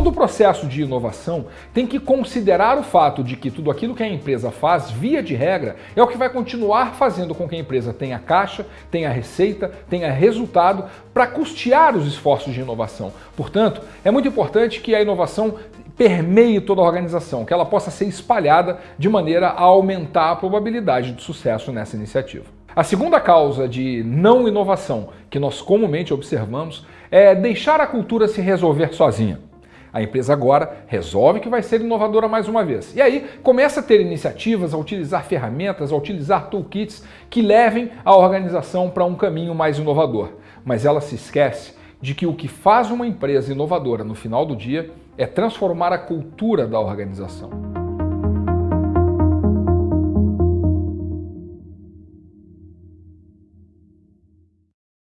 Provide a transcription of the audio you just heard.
todo o processo de inovação tem que considerar o fato de que tudo aquilo que a empresa faz, via de regra, é o que vai continuar fazendo com que a empresa tenha caixa, tenha receita, tenha resultado para custear os esforços de inovação. Portanto, é muito importante que a inovação permeie toda a organização, que ela possa ser espalhada de maneira a aumentar a probabilidade de sucesso nessa iniciativa. A segunda causa de não inovação que nós comumente observamos é deixar a cultura se resolver sozinha. A empresa agora resolve que vai ser inovadora mais uma vez. E aí começa a ter iniciativas, a utilizar ferramentas, a utilizar toolkits que levem a organização para um caminho mais inovador. Mas ela se esquece de que o que faz uma empresa inovadora no final do dia é transformar a cultura da organização.